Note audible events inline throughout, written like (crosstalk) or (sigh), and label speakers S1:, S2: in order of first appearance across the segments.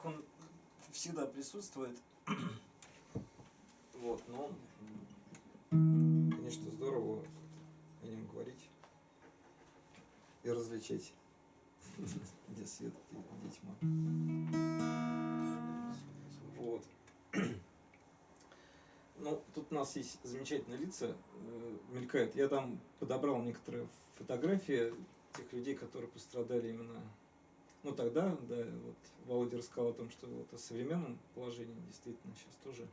S1: мрак, он всегда присутствует. Вот, но, конечно, здорово о нем говорить и различать, где свет, где тьма. Вот. Ну, тут у нас есть замечательные лица, э, мелькают. Я там подобрал некоторые фотографии тех людей, которые пострадали именно ну тогда, да, вот Володя рассказал о том, что вот о современном положении действительно сейчас тоже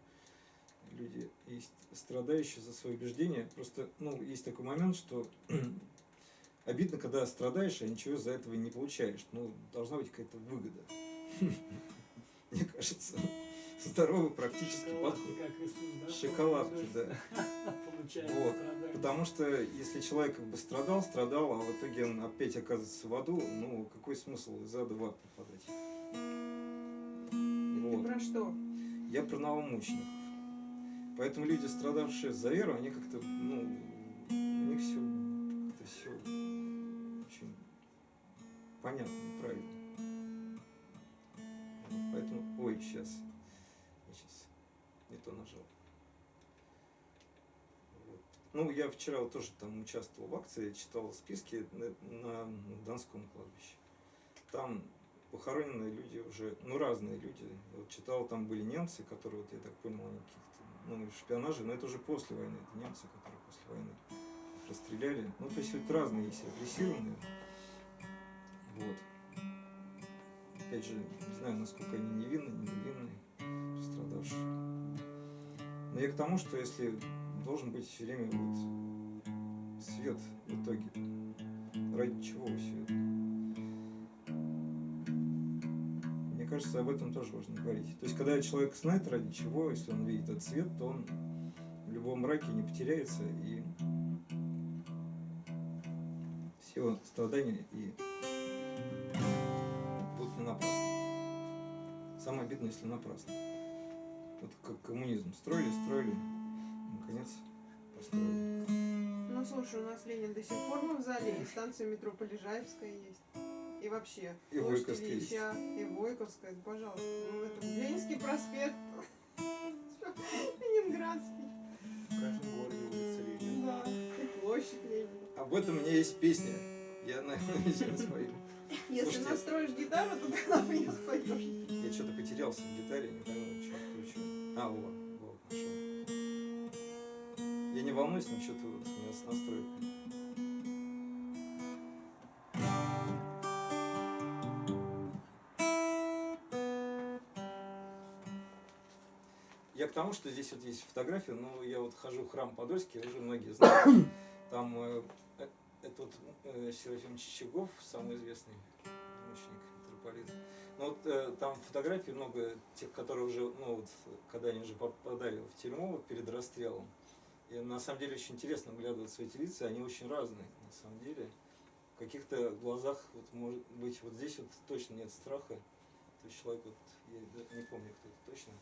S1: люди есть страдающие за свои убеждения. Просто, ну, есть такой момент, что (clears throat) обидно, когда страдаешь, а ничего за этого не получаешь. Ну, должна быть какая-то выгода. (laughs) Мне кажется здоровый практически подход. Шоколадки, да. (laughs) Вот. Потому что если человек как бы страдал, страдал, а в итоге он опять оказывается в аду, ну какой смысл из ада в ад попадать?
S2: Вот. Ты про что?
S1: Я про новомучеников. Поэтому люди, страдавшие за веру, они как-то, ну, у них все, это все очень понятно и правильно. Поэтому, ой, сейчас не то нажал. Вот. Ну, я вчера вот тоже там участвовал в акции, читал списки на, на Донском кладбище. Там похороненные люди уже, ну, разные люди. Вот читал, там были немцы, которые, вот я так понял, они каких-то, ну, шпионажи, но это уже после войны, это немцы, которые после войны расстреляли. Ну, то есть вот разные есть репрессированные. Вот. Опять же, не знаю, насколько они невинны, не невинны, пострадавшие. Но я к тому, что если должен быть все время вот свет в итоге, ради чего все это? Мне кажется, об этом тоже важно говорить. То есть, когда человек знает ради чего, если он видит этот свет, то он в любом мраке не потеряется и все страдания и будут не напрасны. Самое обидное, если напрасно. Вот как коммунизм строили, строили, наконец построили.
S2: Ну слушай, у нас Ленин до сих пор в зале, и станция метро Полежаевская есть. И вообще,
S1: и Войковская
S2: Ильича, и Войковская, пожалуйста. Ну, это Ленинский проспект, (laughs) Ленинградский.
S3: В каждом городе улица Ленина.
S2: Да, и площадь Ленина.
S1: Об этом у меня есть песня. Я, (laughs) наверное, сейчас спою.
S2: Если настроишь гитару, то ты нам ее споешь.
S1: Я что-то потерялся в гитаре, не пойму, что включу. А, вот, вот, нашел. Я не волнуюсь, что-то вот у меня с настройкой. Я к тому, что здесь вот есть фотография, но я вот хожу в храм Подольский, уже многие знают. (coughs) Там э, э это э, Серафим Чичагов, самый известный мученик, митрополит. Ну вот э, там фотографий много тех, которые уже, ну вот, когда они уже попадали в тюрьму перед расстрелом. И на самом деле очень интересно вглядываться в эти лица, они очень разные, на самом деле. В каких-то глазах, вот может быть, вот здесь вот точно нет страха. То есть человек, вот, я не помню, кто это точно.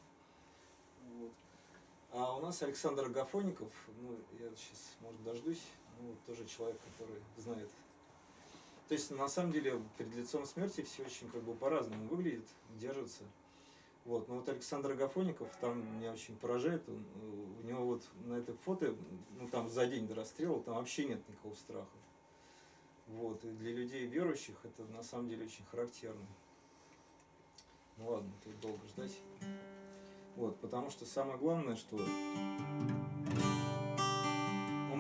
S1: Вот. А у нас Александр Агафоников, ну, я сейчас, может, дождусь, ну, тоже человек, который знает то есть, на самом деле, перед лицом смерти все очень как бы по-разному выглядит, держится. Вот. Но вот Александр Агафоников там меня очень поражает. Он, у него вот на этой фото, ну там за день до расстрела, там вообще нет никакого страха. Вот. И для людей верующих это на самом деле очень характерно. Ну ладно, тут долго ждать. Вот, потому что самое главное, что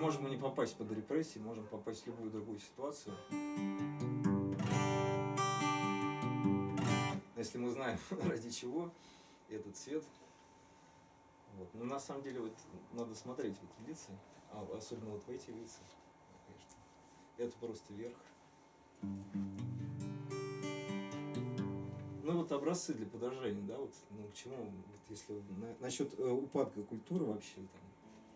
S1: можем и не попасть под репрессии, можем попасть в любую другую ситуацию. Если мы знаем, (laughs) ради чего этот цвет. Вот. Но на самом деле вот надо смотреть в эти лица, а особенно вот в эти лица, конечно. Это просто верх. Ну вот образцы для подражания, да, вот, ну к чему, вот если на, насчет э, упадка культуры вообще, там,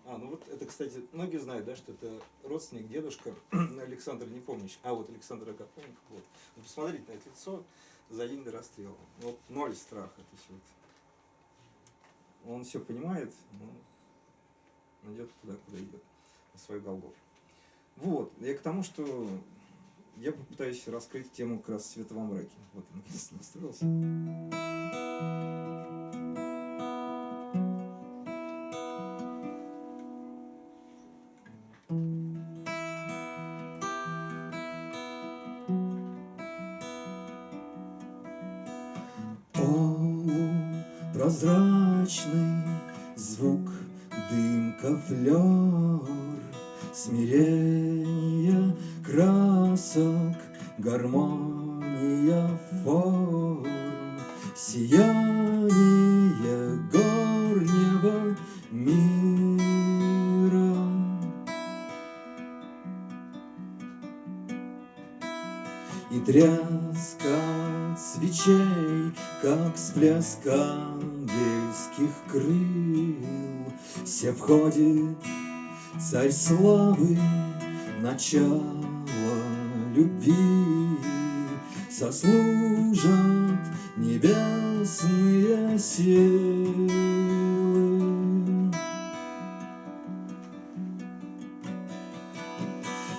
S1: а, ну вот это, кстати, многие знают, да, что это родственник, дедушка (clears throat) Александр Непомнящий. А, вот Александр Агафонников. Вот. Ну, посмотрите на это лицо за день до расстрела. Вот ноль страха. То есть вот, он все понимает, но идет туда, куда идет, на свой Голгоф. Вот, я к тому, что я попытаюсь раскрыть тему как раз света во мраке. Вот, наконец-то настроился. Гармония форм, Сияние горнего мира. И тряска свечей, как всплеск ангельских крыл, Все входит царь славы, начало любви, Сослужат небесные силы.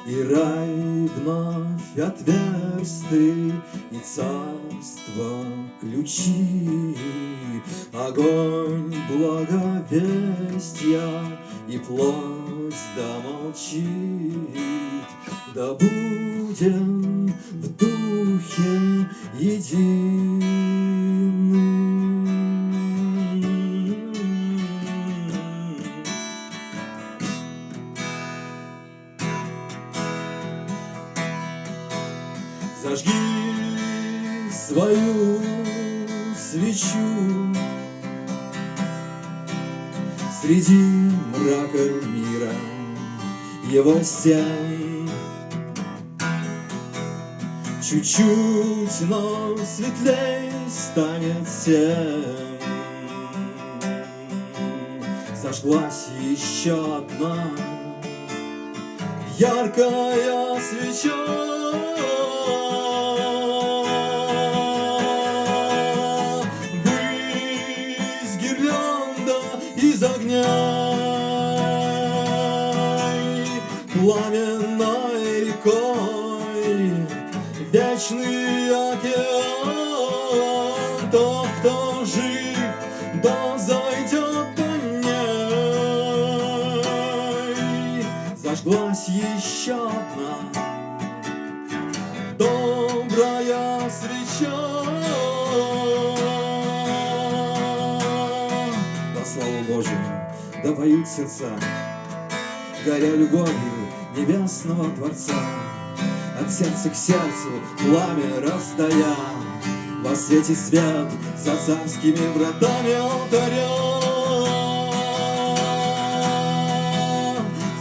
S1: И рай вновь отверстый, и царство ключи, Огонь благовестия, и плоть да молчит, Да будем в духе единым. Зажги свою свечу Среди мрака мира его стен Чуть-чуть, но светлей станет всем Зажглась еще одна яркая свеча. Славу Божию, да поют сердца, горя любовью небесного Творца. От сердца к сердцу пламя раздая, во свете свет за царскими вратами алтаря.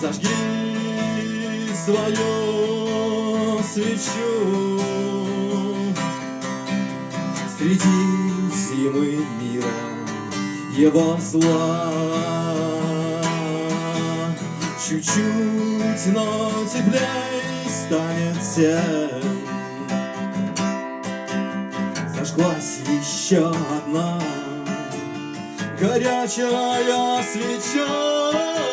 S1: Зажги свою свечу Среди зимы мира его зла Чуть-чуть, но теплей станет всем Зажглась еще одна горячая свеча.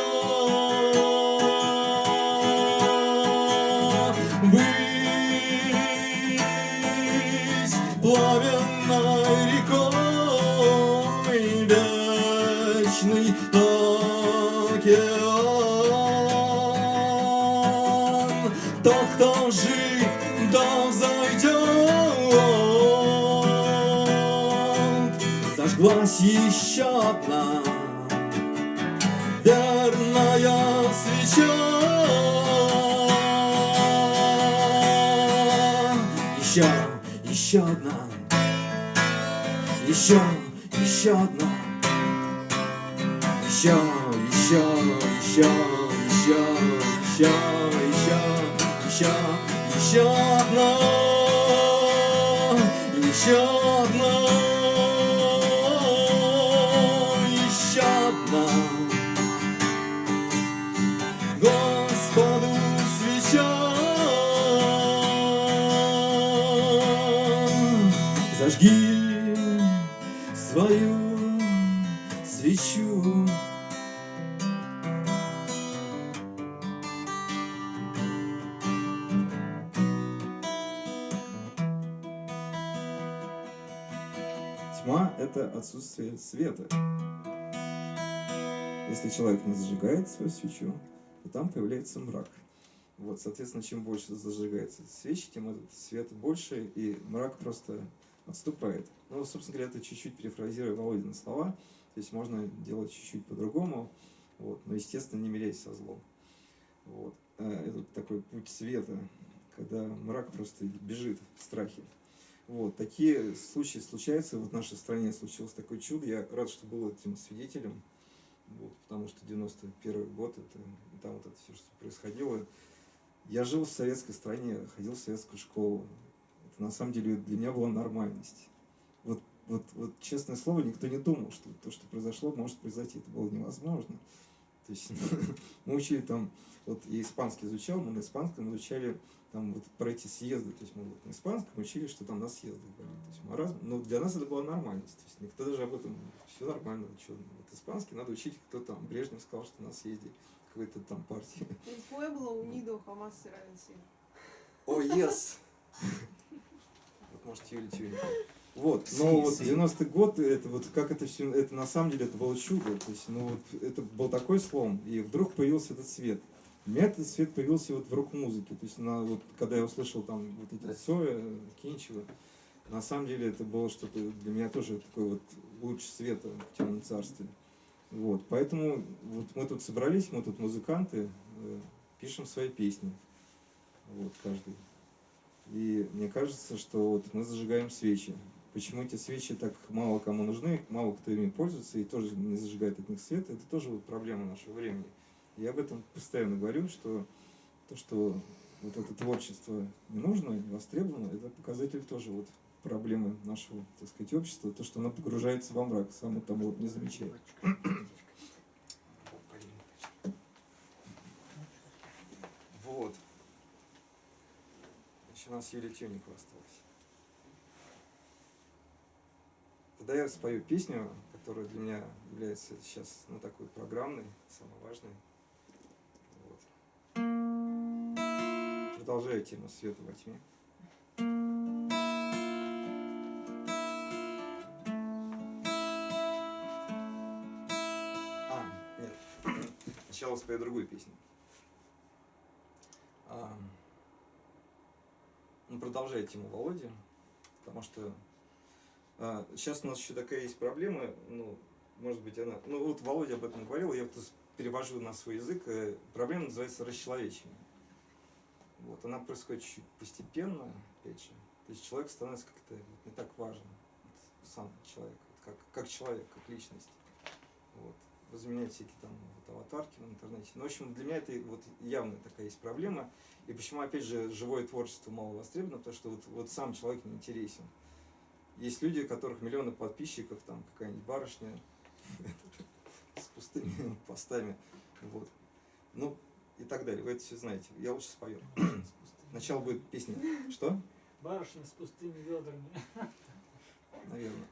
S1: Жив, да зайдет. Зажглась еще одна верная свеча. Еще, еще одна, еще, еще одна, еще, еще, еще, еще, еще, giorno отсутствие света. Если человек не зажигает свою свечу, то там появляется мрак. Вот, соответственно, чем больше зажигается свечи, тем этот свет больше, и мрак просто отступает. Ну, собственно говоря, это чуть-чуть перефразируя Володины слова, то есть можно делать чуть-чуть по-другому, вот, но, естественно, не мирясь со злом. Вот. А Это такой путь света, когда мрак просто бежит в страхе. Вот. Такие случаи случаются. Вот в нашей стране случилось такое чудо. Я рад, что был этим свидетелем. Вот, потому что 91 год, это, там вот это все, что происходило. Я жил в советской стране, ходил в советскую школу. Это на самом деле для меня была нормальность. Вот, вот, вот честное слово, никто не думал, что то, что произошло, может произойти. Это было невозможно. То есть (laughs) мы учили там, вот я испанский изучал, мы на испанском изучали там вот про эти съезды, то есть мы вот на испанском учили, что там на съездах были. То есть мы раз, но для нас это была нормальность. То есть никто даже об этом, все нормально, что вот испанский надо учить, кто там, Брежнев сказал, что на съезде какой-то там партии.
S2: Pueblo unido jamás será vencido.
S1: О, yes! Вот может Юлия Тюрина. Вот, но вот 90-й год, это вот как это все, это на самом деле это было чудо, то есть, ну вот это был такой слом, и вдруг появился этот свет. У меня этот свет появился вот в рок-музыке, то есть на, вот, когда я услышал там вот эти Цоя, Кинчева, на самом деле это было что-то для меня тоже такой вот луч света в темном царстве. Вот, поэтому вот мы тут собрались, мы тут музыканты, э, пишем свои песни, вот каждый. И мне кажется, что вот мы зажигаем свечи. Почему эти свечи так мало кому нужны, мало кто ими пользуется и тоже не зажигает от них свет, это тоже вот проблема нашего времени. Я об этом постоянно говорю, что то, что вот это творчество не нужно, не востребовано, это показатель тоже вот проблемы нашего, так сказать, общества, то, что оно погружается во мрак, само того вот не замечает.
S4: Вот. Еще у нас Юлия Тюникова осталась. Тогда я спою песню, которая для меня является сейчас, ну, такой программной, самой важной. Продолжаю тему света во тьме. А, нет. Сначала спою другую песню. А, ну, продолжая тему Володи, потому что а, сейчас у нас еще такая есть проблема, ну, может быть, она... Ну, вот Володя об этом говорил, я перевожу на свой язык. э, Проблема называется расчеловечение. Вот, она происходит постепенно, опять. То есть человек становится как-то не так важен. Вот сам человек, вот как, как человек, как личность. Вот. Вы заменяете всякие там вот, аватарки в интернете. Ну, в общем, для меня это вот явная такая есть проблема. И почему, опять же, живое творчество мало востребовано, потому что вот, вот сам человек не интересен. Есть люди, у которых миллионы подписчиков, там какая-нибудь барышня (laughs) с пустыми (laughs) постами, вот. Ну, и так далее. Вы это все знаете. Я лучше спою. (clears throat) Сначала будет песня. (clears throat) Что?
S3: Барышня с пустыми ведрами. (laughs)
S1: Наверное.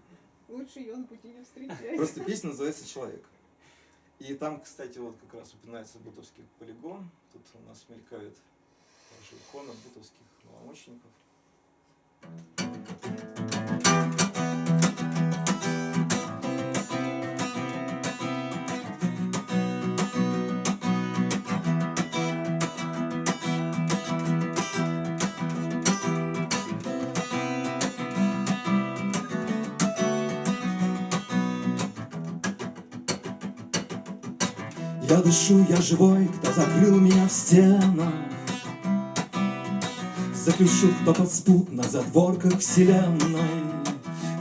S2: Лучше ее на пути не встречать.
S1: Просто (laughs) песня называется «Человек». И там, кстати, вот как раз упоминается бутовский полигон. Тут у нас мелькают даже иконы бутовских маломощников. Я дышу, я живой, кто закрыл меня в стенах. Заключил, кто подспутно на задворках вселенной.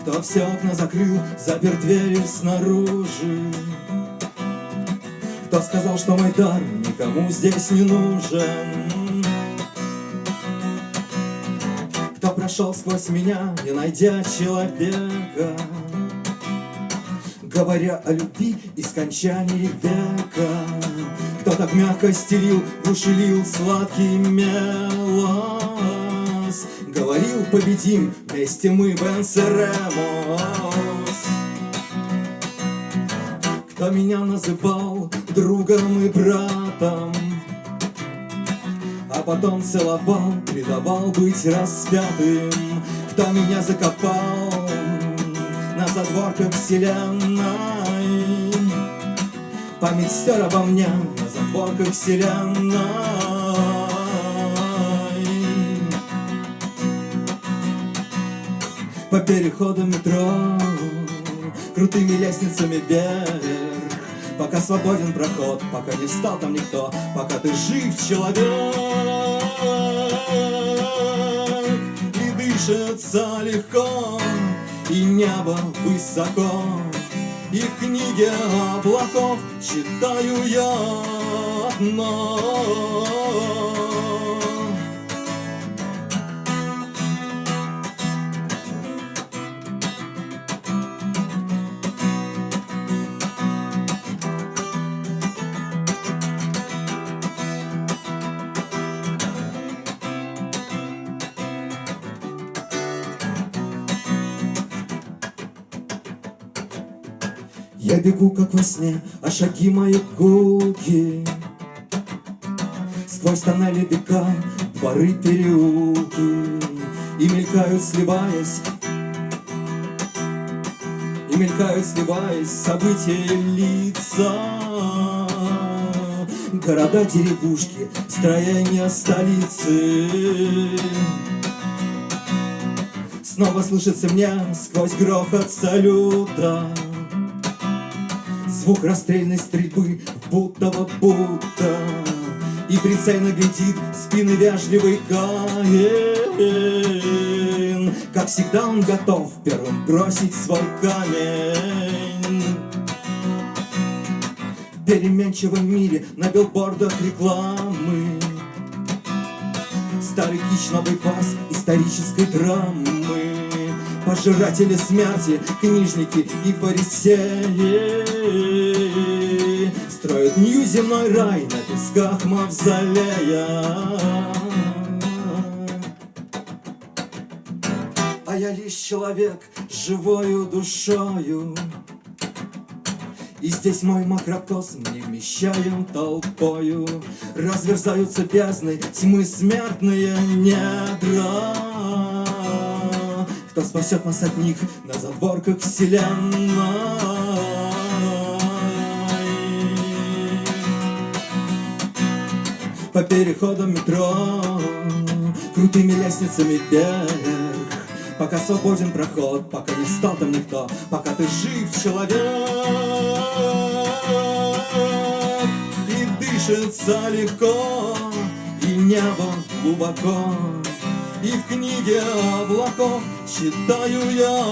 S1: Кто все окна закрыл, запер двери снаружи. Кто сказал, что мой дар никому здесь не нужен. Кто прошел сквозь меня, не найдя человека Говоря о любви и скончании века. Кто так мягко стелил, в сладкий мелос. Говорил, победим, вместе мы венсерemos Кто меня называл другом и братом А потом целовал, предавал быть распятым. Кто меня закопал задворках вселенной. Память стер обо мне на задворках вселенной. По переходам метро Крутыми лестницами вверх. Пока свободен проход, пока не стал там никто. Пока ты жив, человек И дышится легко И небо высоко И в книге облаков Читаю я одно бегу, как во сне, а шаги мои гулки Сквозь тоннели века, дворы, переулки И мелькают, сливаясь И мелькают, сливаясь, события лица. Города, деревушки, строения столицы. Снова слышится мне сквозь грохот салюта Звук расстрельной стрельбы будто бы будто И прицельно глядит спины вежливый Каин Как всегда он готов первым бросить свой камень. В переменчивом мире на билбордах рекламы. Старый кич, новый фарс исторической драмы Пожиратели смерти, книжники и фарисеи. Строят нью-земной рай на песках мавзолея. А я лишь человек с живою душою. И здесь мой макрокосм не вмещаем толпою. Разверзаются бездны, тьмы смертные недра Кто спасет нас от них на задворках вселенной. По переходам метро Крутыми лестницами вверх Пока свободен проход, пока не стал там никто Пока ты жив, человек. И дышится легко И небо глубоко И в книге облаков читаю я.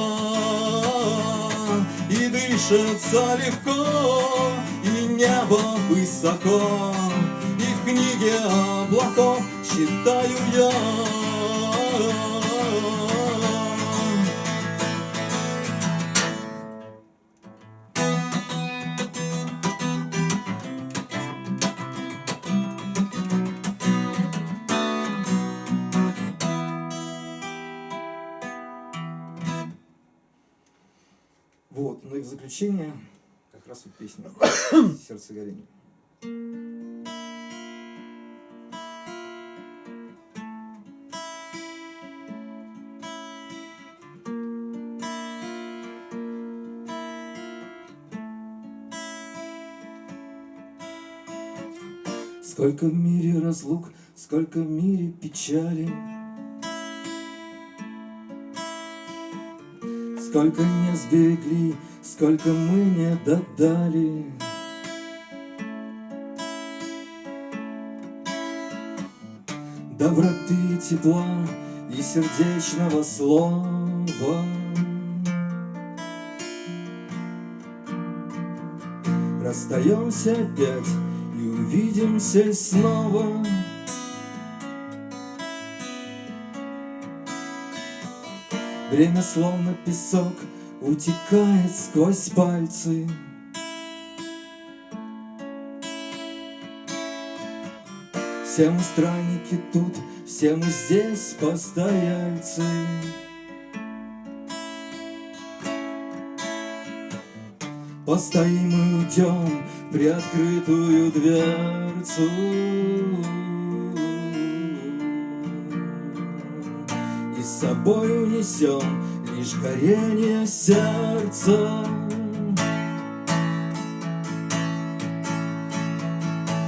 S1: И дышится легко И небо высоко. И в книге облаков читаю я заключение как раз вот песня (coughs) «Сердце горения». Сколько в мире разлук, сколько в мире печали, Сколько не сберегли, сколько мы не додали. Доброты, тепла и сердечного слова. Расстаемся опять и увидимся снова. Время словно песок утекает сквозь пальцы. Все мы странники тут, все мы здесь постояльцы. Постоим и уйдем приоткрытую дверцу. И с собой унесем лишь горение сердца.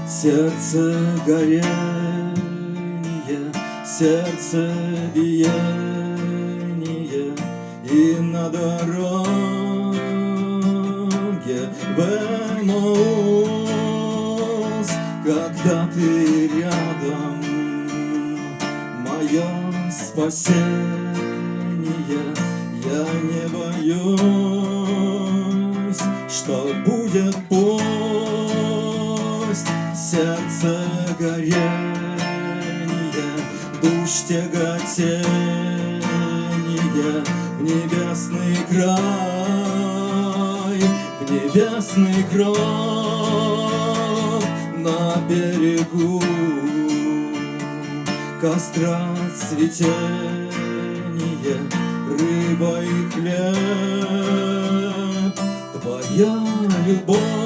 S1: Сердце горение, сердце биение, И на дороге в Эмаус, когда ты рядом, мое спасение, душ тяготение в небесный край, в небесный край на берегу костра цветение, рыба и хлеб, твоя любовь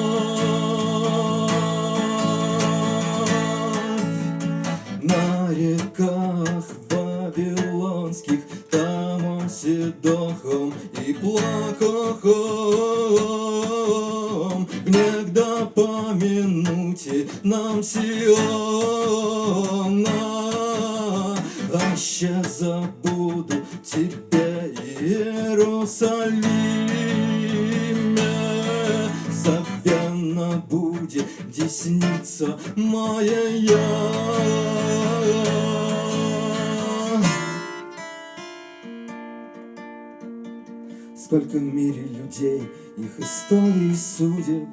S1: В мире людей, их истории судеб.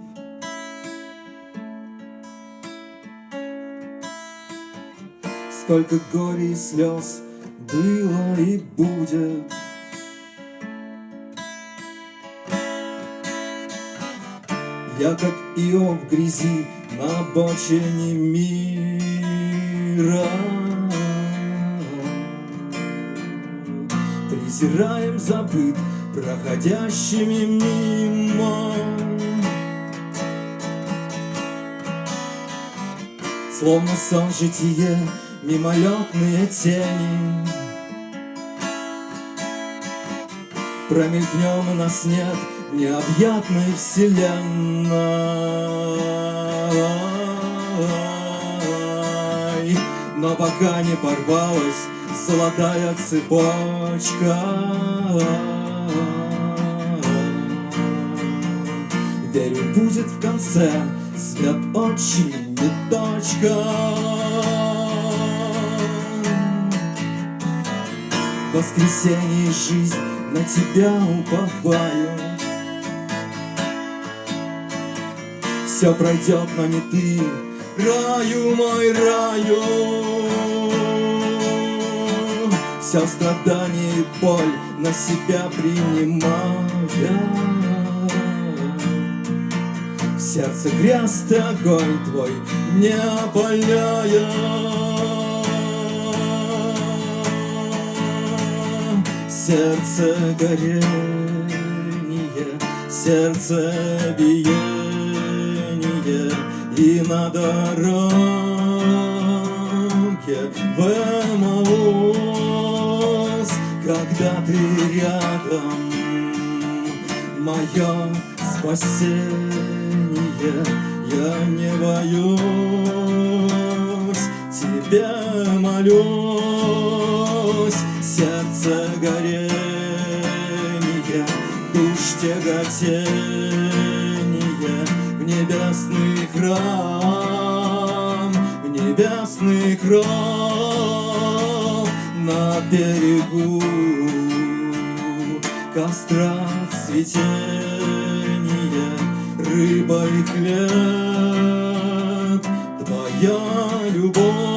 S1: Сколько горя и слез было и будет. Я как Иов в грязи на обочине мира. Презираем забыт проходящими мимо. Словно сон житие, мимолетные тени. Промелькнем и нас нет необъятной вселенной. Но пока не порвалась золотая цепочка Верю, будет в конце свет очень не точка В воскресенье жизнь на тебя уповаю. Все пройдет, но не ты, раю мой раю. Все страдание и боль на себя принимая В сердце грязь огонь твой не опаляя Сердце горение, сердце биение И на дороге в Когда ты рядом, мое спасение Я не боюсь, тебе молюсь. Сердце горение, душ тяготение В небесный храм, в небесный храм На берегу костра цветение Рыба и хлеб, твоя любовь